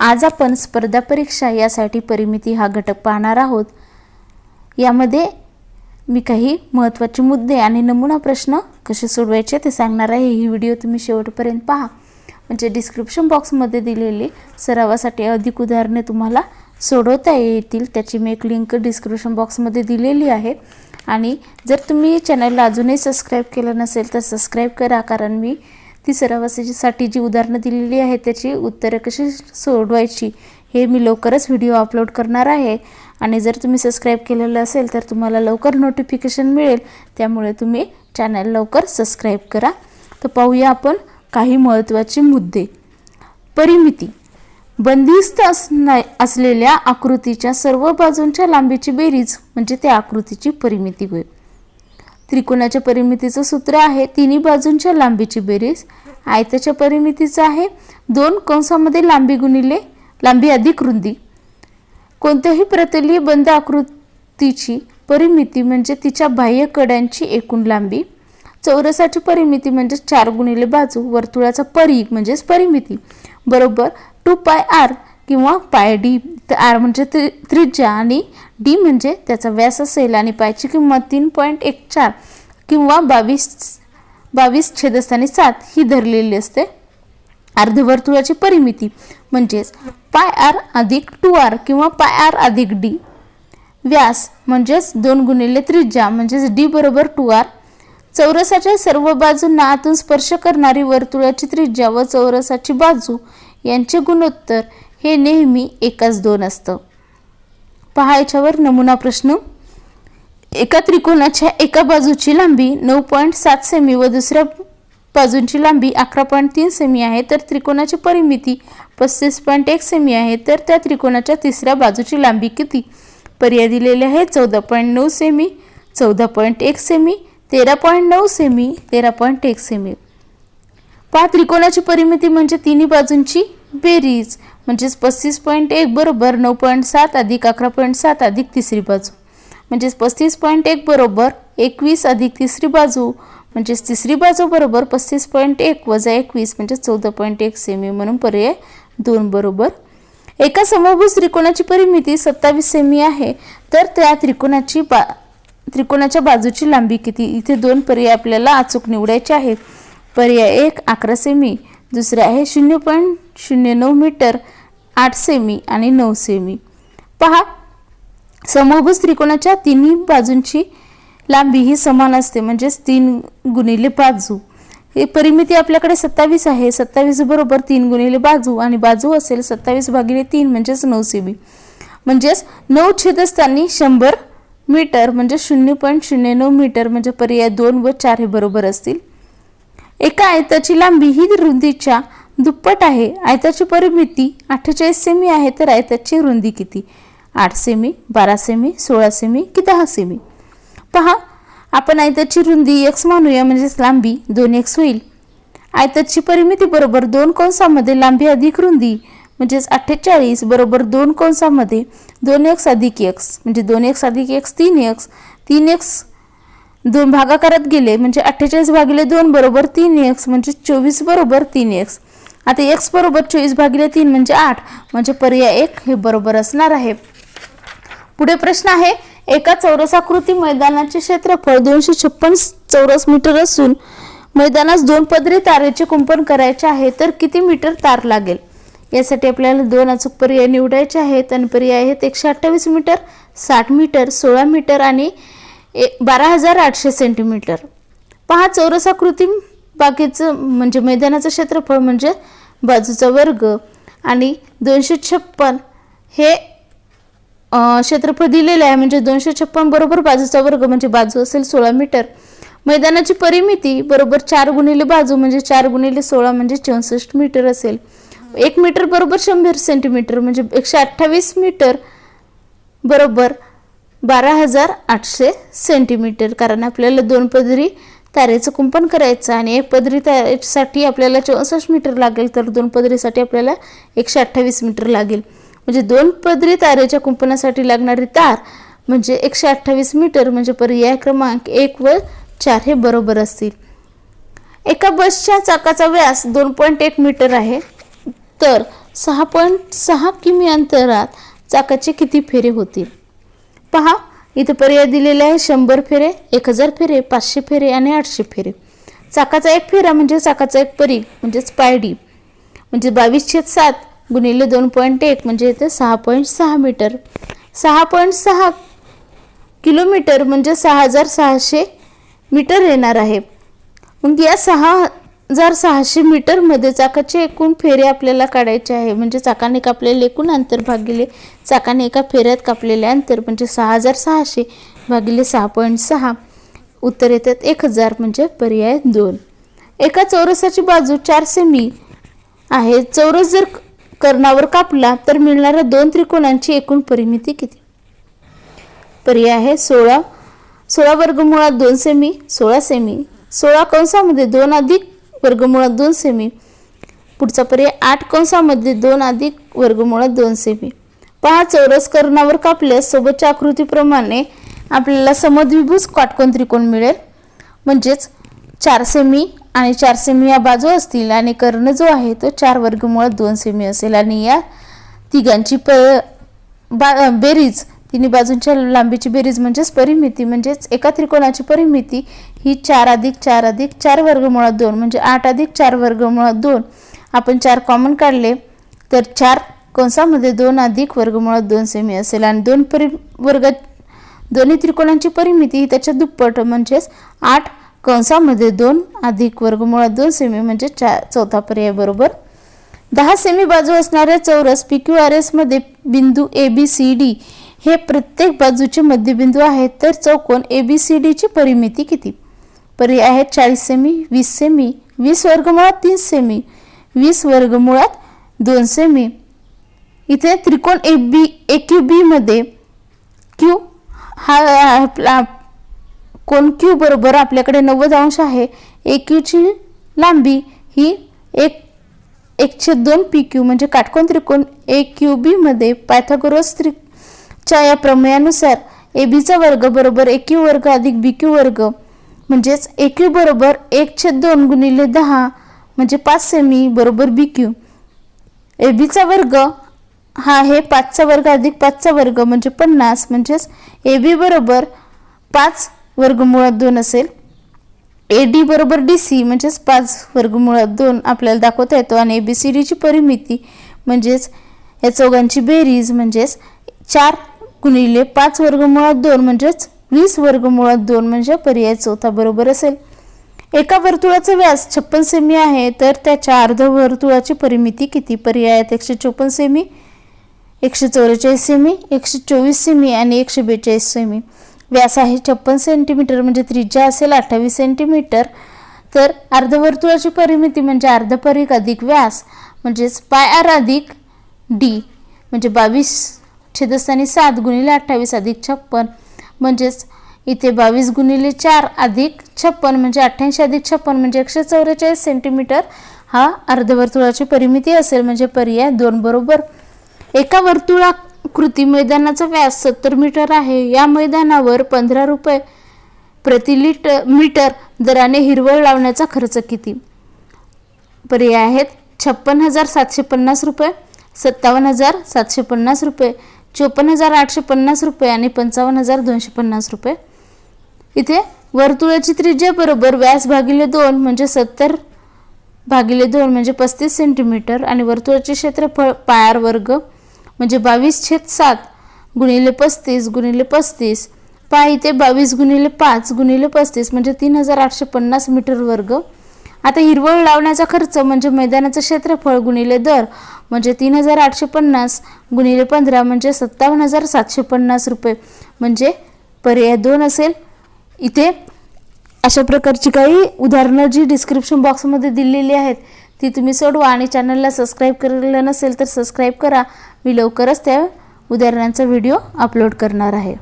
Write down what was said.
आज आपण स्पर्धा परीक्षा यासाठी परिमिती हा घटक पाहणार आहोत. यामध्ये मी काही महत्त्वाचे मुद्दे आणि नमुना प्रश्न कसे सोडवायचे ते सांगणार आहे. ही व्हिडिओ तुम्ही शेवटपर्यंत पहा. म्हणजे डिस्क्रिप्शन बॉक्समध्ये दिलेली सरावासाठी अधिक उदाहरणे तुम्हाला सोडवता येतील. त्याची मी एक लिंक डिस्क्रिप्शन बॉक्समध्ये दिलेली आहे. आणि जर तुम्ही चॅनलला अजूनही सबस्क्राईब केलं नसेल तर सबस्क्राईब करा कारण मी ती सरावासाठी जी उदाहरणं दिलेली आहेत त्याची उत्तरं कशी सोडवायची हे मी लवकरच व्हिडिओ अपलोड करणार आहे. आणि जर तुम्ही सबस्क्राईब केलेलं असेल तर तुम्हाला लवकर नोटिफिकेशन मिळेल. त्यामुळे तुम्ही चॅनल लवकर सबस्क्राईब करा. तर पाहूया आपण काही महत्त्वाचे मुद्दे. परिमिती. बंदिस्त असना असलेल्या आकृतीच्या सर्व बाजूंच्या लांबीची बेरीज म्हणजे त्या आकृतीची परिमिती होईल त्रिकोणाच्या परिमितीचं सूत्र आहे तिन्ही बाजूंच्या लांबीची बेरीज. आयताच्या परिमितीचं आहे दोन कंसामध्ये लांबी गुणिले लांबी अधिक रुंदी. कोणत्याही प्रतलीय बंद आकृतीची परिमिती म्हणजे तिच्या बाह्य कड्यांची एकूण लांबी. चौरसाची परिमिती म्हणजे चार गुणिले बाजू वर्तुळाचा परिघ म्हणजेच परिमिती. बरोबर टू पाय आर किंवा पाय डी आर म्हणजे त्रि त्रिज्या आणि डी म्हणजे त्याचा व्यास असेल आणि पायची किंमत तीन पॉईंट एक चार किंवा बावीस बावीस छेदस्थानी सात ही धरलेली असते. अर्धवर्तुळाची परिमिती म्हणजेच पाय आर अधिक टू आर किंवा पाय आर अधिक डी. व्यास म्हणजेच दोन गुणिले त्रिज्या म्हणजेच डी बरोबर टू आर. चौरसाच्या सर्व बाजूंना आतून स्पर्श करणारी वर्तुळाची त्रिज्या व चौरसाची बाजू यांचे गुणोत्तर हे नेहमी एकाच दोन असतं. पहा याच्यावर नमुना प्रश्न. एका त्रिकोणाच्या एका बाजूची लांबी नऊ पॉईंट सात सेमी व दुसऱ्या बाजूंची लांबी अकरा पॉईंट तीन सेमी आहे तर त्रिकोणाची परिमिती पस्तीस पॉईंट एक सेमी आहे तर त्या त्रिकोणाच्या तिसऱ्या बाजूची लांबी किती? पर्याय दिलेले आहे चौदा पॉईंट नऊ सेमी चौदा पॉईंट एक सेमी तेरा पॉईंट नऊ सेमी तेरा पॉईंट एक सेमी पहा त्रिकोणाची परिमिती म्हणजे तिन्ही बाजूंची बेरीज. म्हणजेच पस्तीस पॉईंट एक बरोबर नऊ पॉईंट सात अधिक अकरा पॉईंट सात अधिक तिसरी बाजू. म्हणजेच पस्तीस पॉईंट एक बरोबर एकवीस अधिक तिसरी बाजू म्हणजेच तिसरी बाजू बरोबर पस्तीस पॉईंट एक वजा एकवीस म्हणजे चौदा पॉईंट एक सेमी म्हणून पर्याय दोन बरोबर. एका समभुज त्रिकोणाची परिमिती सत्तावीस सेमी आहे तर त्या त्रिकोणाची बा त्रिकोणाच्या बाजूची लांबी किती? इथे दोन पर्याय आपल्याला अचूक निवडायचे आहेत. पर्याय एक अकरा सेमी दुसरे आहे शून्य पॉईंट शून्य नऊ मीटर आठ सेमी आणि नऊ सेमी. पहा समभुज त्रिकोणाच्या तिन्ही बाजूंची लांबी ही समान असते म्हणजेच तीन गुणिले बाजू. ही परिमिती आपल्याकडे सत्तावीस आहे सत्तावीस बरोबर तीन गुणिले बाजू आणि बाजू असेल सत्तावीस भागिले तीन म्हणजेच नऊ सेमी. म्हणजेच नऊ छेदस्थानी शंभर मीटर म्हणजे शून्य पॉईंट शून्य नऊ मीटर म्हणजे पर्याय दोन व चार हे बरोबर असतील. एका आयताची लांबी ही रुंदीच्या दुप्पट आहे. आयताची परिमिती अठ्ठेचाळीस सेमी आहे तर आयताची रुंदी किती? आठ सेमी बारा सेमी सोळा सेमी की दहा सेमी पहा आपण आयताची रुंदी एक्स मानूया म्हणजेच लांबी दोन एक्स होईल. आयताची परिमिती बरोबर दोन कंसामध्ये लांबी अधिक रुंदी म्हणजेच अठ्ठेचाळीस बरोबर दोन कंसामध्ये दोन एक्स अधिक एक्स म्हणजे दोन एक्स अधिक एक्स तीन एक्स तीन एक्स दोन भागाकारात गेले म्हणजे अठ्ठेचाळीस भागिले दोन बरोबर तीन एक्स म्हणजे चोवीस बरोबर तीन एक्स आता एक्स बरोबर चोवीस भागिले तीन म्हणजे आठ म्हणजे पर्याय एक हे बरोबर असणार आहे. पुढे प्रश्न आहे एका चौरसाकृती मैदानाचे क्षेत्रफळ दोनशे छप्पन चौरस मीटर असून मैदानास दोन पदरी तारेचे कुंपण करायचे आहे तर किती मीटर तार लागेल? यासाठी आपल्याला दोन अचूक पर्याय निवडायचे आहेत आणि पर्याय आहेत एकशे अठ्ठावीस मीटर साठ मीटर सोळा मीटर आणि बारा हजार आठशे सेंटीमीटर. पहा चौरसाकृती बागेचं म्हणजे मैदानाचं क्षेत्रफळ म्हणजे बाजूचा वर्ग आणि दोनशे छप्पन हे क्षेत्रफळ दिलेलं आहे. म्हणजे दोनशे छप्पन बरोबर बाजूचा वर्ग म्हणजे बाजू असेल सोळा मीटर. मैदानाची परिमिती बरोबर चार गुणिले बाजू म्हणजे चार गुणिले सोळा म्हणजे चौसष्ट मीटर असेल. एक मीटर बरोबर शंभर सेंटीमीटर म्हणजे एकशे अठ्ठावीस मीटर बरोबर बारा हजार आठशे सेंटीमीटर कारण आपल्याला दोन पदरी तारेचं कुंपण करायचं आणि एक पदरी तारेसाठी आपल्याला चौसष्ट मीटर लागेल तर दोन पदरीसाठी आपल्याला एकशे अठ्ठावीस मीटर लागेल. म्हणजे दोन पदरी तारेच्या कुंपणासाठी लागणारी तार म्हणजे एकशे अठ्ठावीस मीटर म्हणजे पर्याय क्रमांक एक व चार हे बरोबर असतील. एका बसच्या चाकाचा व्यास दोन पॉईंट एक मीटर आहे तर सहा पॉईंट सहा किमी अंतरात चाकाचे किती फेरे होतील? पहा इथे पर्याय दिलेले आहे शंभर फेरे एक हजार फेरे पाचशे फेरे आणि आठशे फेरे. चाकाचा एक फेरा म्हणजे चाकाचा एक परीघ म्हणजेच पायडी. म्हणजे बावीस छेद सात गुणिले दोन पॉईंट एक म्हणजे इथे सहा पॉईंट सहा मीटर. सहा पॉईंट सहा किलोमीटर म्हणजे सहा हजार सहाशे मीटर येणार आहे. मग या सहा हजार सहाशे मीटरमध्ये चाकाचे एकूण फेरे आपल्याला काढायचे आहे. म्हणजे चाकाने कापलेले एकूण अंतर भागिले चाकाने एका फेऱ्यात कापलेले अंतर म्हणजे सहा हजार सहाशे भागिले सहा पॉईंट सहा. उत्तर येतात एक हजार म्हणजे पर्याय दोन. एका चौरसाची बाजू चार सेमी आहे. चौरस जर कर्णावर कापला तर मिळणाऱ्या दोन त्रिकोणांची एकूण परिमिती किती? पर्याय आहे सोळा. सोळा वर्गमुळात दोन सेमी सोळा सेमी सोळा कंसामध्ये दोन अधिक वर्गमुळात दोन सेमी पुढचा पर्याय आठ कंसामध्ये दोन अधिक वर्गमुळात दोन सेमी पहा चौरस कर्णावर कापल्यास सोबतच्या आकृतीप्रमाणे आपल्याला समद्विभुज काटकोन त्रिकोण मिळेल. म्हणजेच चार सेमी आणि चार सेमी या बाजू असतील आणि कर्ण जो आहे तो चार वर्गमुळात दोन सेमी असेल. आणि या तिघांची प बा बेरीज तिन्ही बाजूंच्या लांबीची बेरीज म्हणजेच परिमिती म्हणजेच एका त्रिकोणाची परिमिती ही चार अधिक चार अधिक चार वर्गमुळात दोन म्हणजे आठ अधिक चार वर्गमुळात दोन. आपण चार कॉमन काढले तर चार कंसामध्ये दोन अधिक वर्गमुळात दोन सेमी असेल. आणि दोन परि वर्ग दोन्ही त्रिकोणांची परिमिती ही त्याच्या दुप्पट म्हणजेच आठ कंसामध्ये दोन अधिक वर्गमुळात दोन सेमी म्हणजे चार चौथा पर्याय बरोबर. दहा सेमी बाजू असणाऱ्या चौरस पी क्यू आर एसमध्ये बिंदू ए बी सी डी हे प्रत्येक बाजूचे मध्यबिंदू आहेत तर चौकोन ए बी सी डीची परिमिती किती? पर्याय आहेत चाळीस सेमी वीस सेमी वीस वर्गमुळात तीन सेमी वीस वर्गमुळात दोन सेमी. इथे त्रिकोण ए बी ए क्यू बीमध्ये क्यू हा आपला कोण क्यू बरोबर आपल्याकडे नव्वद अंश आहे. ए क्यूची लांबी ही एक एकशे दोन पी क्यू म्हणजे काटकोन त्रिकोण ए क्यू बीमध्ये पायथागोरस त्रि च्या या प्रमेयानुसार ए बीचा वर्ग बरोबर ए क्यू वर्ग अधिक बी क्यू वर्ग म्हणजेच ए क्यू बरोबर एक छेद दोन गुणिले दहा म्हणजे पाच सेमी बरोबर बी क्यू ए बीचा वर्ग हा आहे पाचचा वर्ग अधिक पाचचा वर्ग म्हणजे पन्नास म्हणजेच ए बी बरोबर पाच वर्गमुळात दोन असेल. ए डी बरोबर डी सी म्हणजेच पाच वर्गमुळात दोन आपल्याला दाखवता येतो. आणि ए बी सी डीची परिमिती म्हणजेच या चौघांची बेरीज म्हणजेच चार गुणिले पाच वर्गमुळात दोन म्हणजेच वीस वर्गमुळात दोन म्हणजे पर्याय चौथा बरोबर असेल. एका वर्तुळाचा व्यास छप्पन सेमी आहे तर त्याच्या अर्ध वर्तुळाची परिमिती किती? पर्याय आहेत? एकशे चोपन्न सेमी एकशे चौवेचाळीस सेमी एकशे चोवीस सेमी आणि एकशे बेचाळीस सेमी. व्यास आहे छप्पन सेंटीमीटर म्हणजे त्रिज्या असेल अठ्ठावीस सेंटीमीटर. तर अर्धवर्तुळाची परिमिती म्हणजे अर्धपरिक अधिक व्यास म्हणजेच पाय आर अधिक डी म्हणजे बावीस छेदस्थानी सात गुणिले अठ्ठावीस अधिक छप्पन. म्हणजेच इथे बावीस गुणिले चार अधिक छप्पन म्हणजे अठ्ठ्याऐंशी अधिक छप्पन म्हणजे एकशे चौवेचाळीस सेंटीमीटर हा अर्धवर्तुळाची परिमिती असेल म्हणजे पर्याय दोन बरोबर. एका वर्तुळाकृती मैदानाचा व्यास सत्तर मीटर आहे. या मैदानावर पंधरा रुपये प्रति लिटर मीटर दराने हिरवळ लावण्याचा खर्च किती? पर्याय आहेत छप्पन हजार सातशे पन्नास रुपये सत्तावन्न हजार सातशे पन्नास रुपये. चोपन्न हजार आठशे पन्नास रुपये आणि पंचावन्न हजार दोनशे पन्नास रुपये. इथे वर्तुळाची त्रिज्या बरोबर व्यास भागिले दोन म्हणजे सत्तर भागिले दोन म्हणजे पस्तीस सेंटीमीटर आणि वर्तुळाचे क्षेत्रफळ पायार वर्ग म्हणजे बावीस छेद सात गुणिले पस्तीस गुणिले पस्तीस. पाय इथे बावीस गुणिले पाच गुणिले पस्तीस म्हणजे तीन हजार आठशे पन्नास मीटर वर्ग. आता हिरवळ लावण्याचा खर्च म्हणजे मैदानाचं क्षेत्रफळ गुणिले दर म्हणजे तीन हजार आठशे पन्नास गुणिले पंधरा म्हणजे सत्तावन्न हजार सातशे पन्नास रुपये. म्हणजे पर्याय दोन असेल. इथे अशा प्रकारची काही उदाहरणं जी डिस्क्रिप्शन बॉक्समध्ये दिलेली आहेत ती तुम्ही सोडवा आणि चॅनलला सबस्क्राईब केलेलं नसेल तर सबस्क्राईब करा. मी लवकरच त्या उदाहरणांचा व्हिडिओ अपलोड करणार आहे.